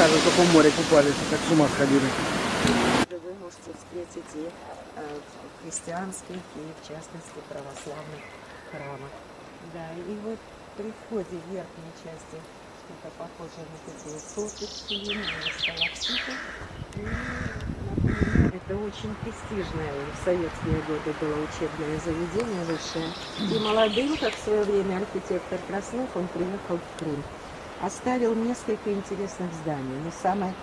Крымском море купались, как с ума сходили. Вы можете встретить и э, христианских, и в частности православных храмах. Да, и вот при входе в верхней части что-то похожее на такие сопочки, на сталактиты. И, например, Это очень престижное в советские годы было учебное заведение высшее. И молодым, как в свое время архитектор Краснов, он приехал в Крым оставил несколько интересных зданий. Но самое...